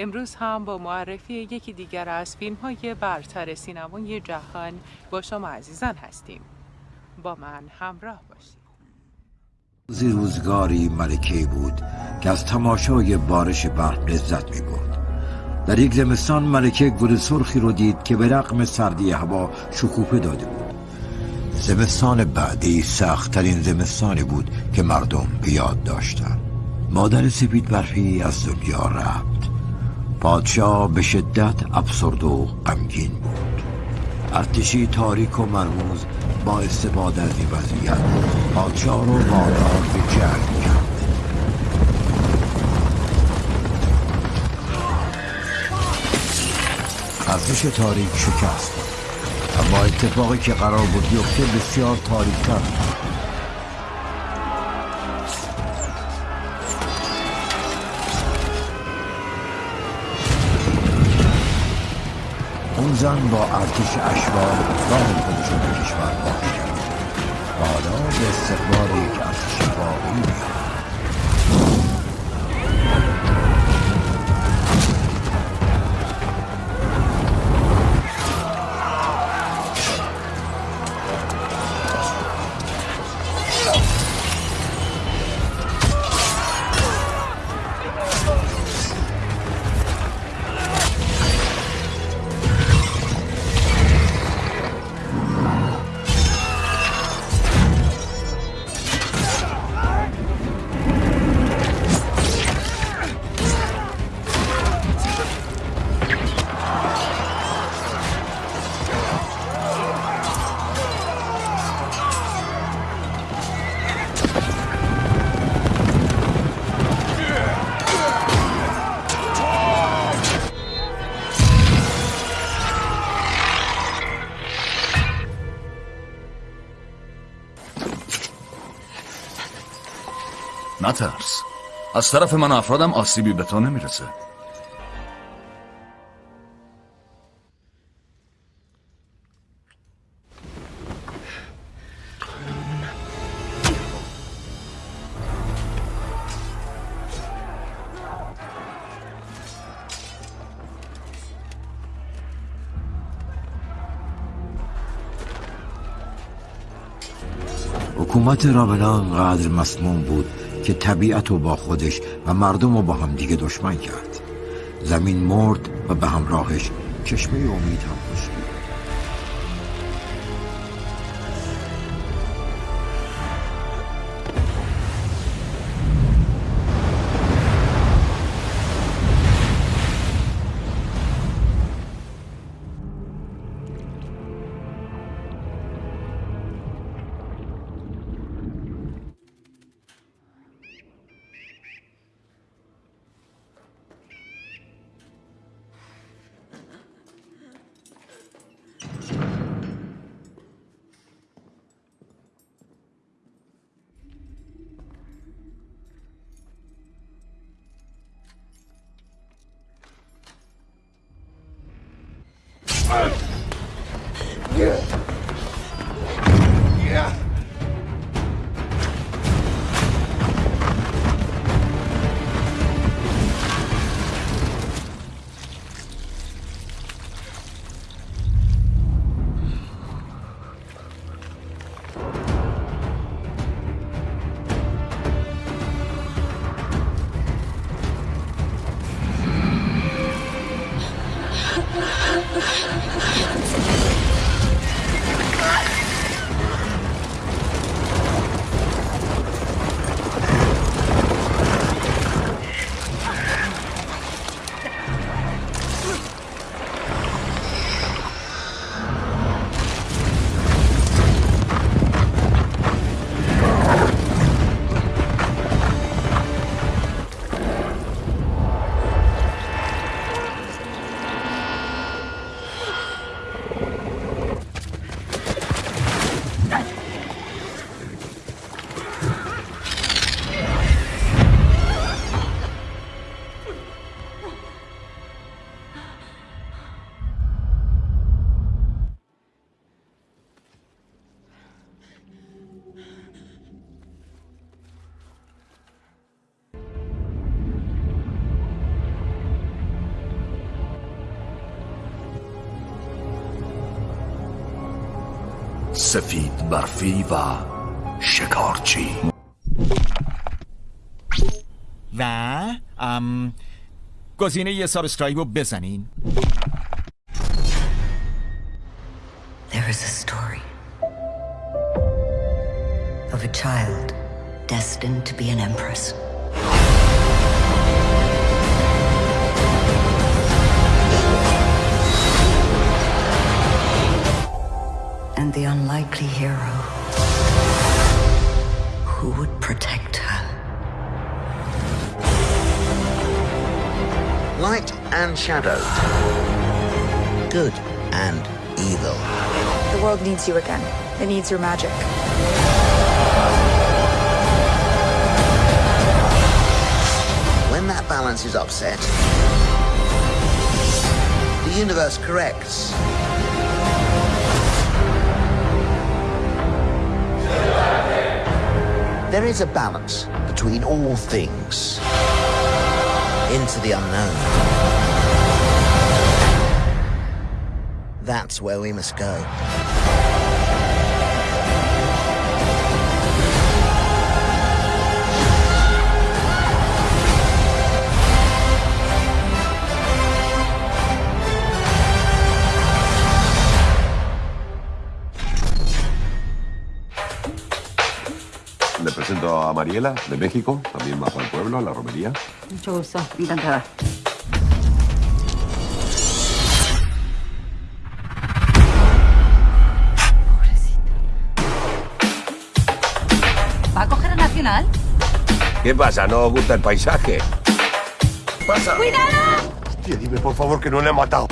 امروز هم با معرفی یکی دیگر از فیلم های برتر سینمای جهان با شما عزیزان هستیم. با من همراه باشید. زی روزگاری ملکه بود که از تماشای بارش برق لذت می بود در یک زمستان ملکه گل سرخی رو دید که به رقم سردی هوا شکوفه داده بود. زمستان بعدی سختترین زمستانی بود که مردم به یاد داشتند. مادر سپید برفی از دنیا رفت. پادشاه به شدت افسرد و غمگین بود. ارتشی تاریک و مرموز با استفاده از این وضعیت پادشاه رو وادار به جنگ کرد. ارتش تاریک شکست. اما اتفاقی که قرار بود بیفته بسیار تاریکتر بود. اون زن با ارتش اشوار راه خودش به کشور باز کرد. حالا به استقبال یک ارتش واقعی میاد نترس از طرف من افرادم آسیبی به تو نمی‌رسه. حکومت رابلا انقدر مسموم بود. که طبیعت رو با خودش و مردم رو با هم دیگه دشمن کرد. زمین مرد و به همراهش چشمه امید هم خشکید سفید برفی و شکارچی و ام گزینه یه سابسکرایب رو بزنین There is a story of a child destined to be an empress. And the unlikely hero who would protect her. Light and shadow. Good and evil. The world needs you again. It needs your magic. When that balance is upset, the universe corrects. There is a balance between all things. Into the unknown. That's where we must go. Mariela, de México, también bajo el pueblo, a la romería. Mucho gusto. Encantada. ¿Va a coger a Nacional? ¿Qué pasa? ¿No os gusta el paisaje? ¡Pasa! ¡Cuidado! Hostia, dime por favor que no le he matado.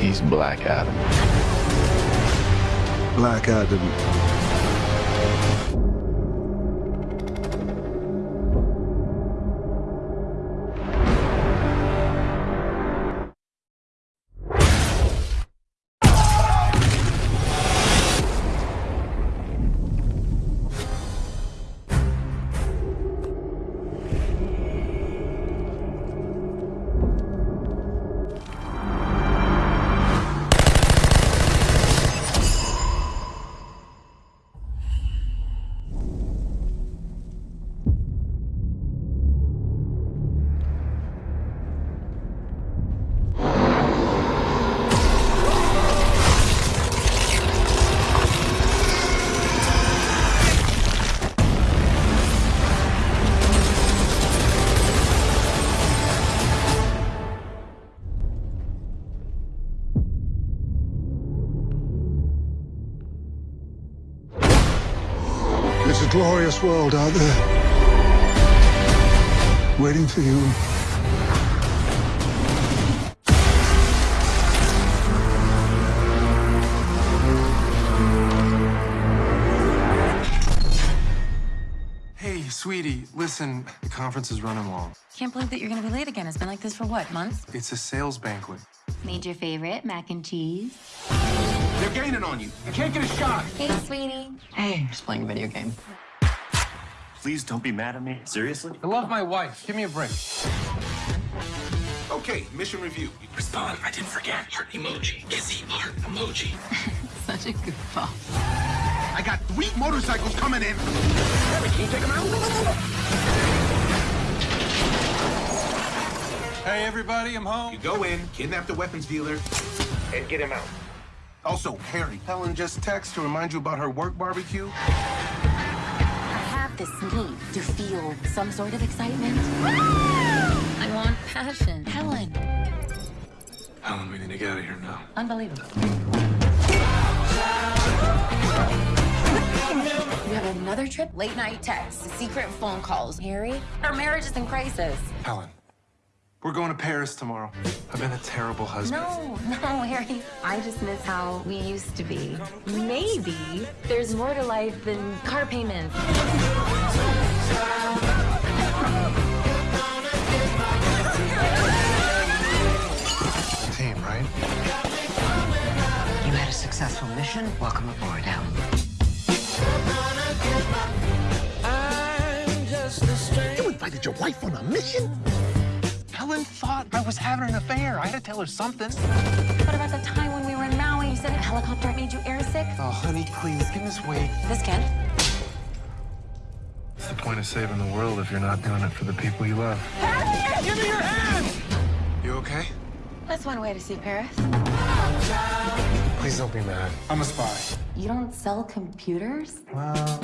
He's Black Adam. Black Adam. Glorious world out there. Waiting for you. Hey, sweetie, listen, the conference is running long. Can't believe that you're gonna be late again. It's been like this for what, months? It's a sales banquet. Made your favorite mac and cheese. They're gaining on you. I can't get a shot. Hey, sweetie. Hey, just playing a video game. Please don't be mad at me. Seriously? I love my wife. Give me a break. Okay, mission review. Respond. I didn't forget. Heart emoji. Kissy heart emoji. Such a good goofball. I got three motorcycles coming in. Can you take them out? Hey, everybody, I'm home. You go in, kidnap the weapons dealer, and get him out. Also, Harry, Helen just texted to remind you about her work barbecue. I have this need to feel some sort of excitement. I want passion. Helen. Helen, we need to get out of here now. Unbelievable. You have another trip? Late night texts, secret phone calls. Harry, our marriage is in crisis. Helen, we're going to Paris tomorrow. I've been a terrible husband. No, no, Harry. I just miss how we used to be. Maybe there's more to life than car payments. Team, right? You had a successful mission. Welcome aboard, Helen. You invited your wife on a mission? Helen thought I was having an affair. I had to tell her something. What about the time when we were in Maui? You said a helicopter made you airsick? Oh, honey, please, give us weight. This can. What's the point of saving the world if you're not doing it for the people you love? Give me your hand! You okay? That's one way to see Paris. Please don't be mad. I'm a spy. You don't sell computers? Well,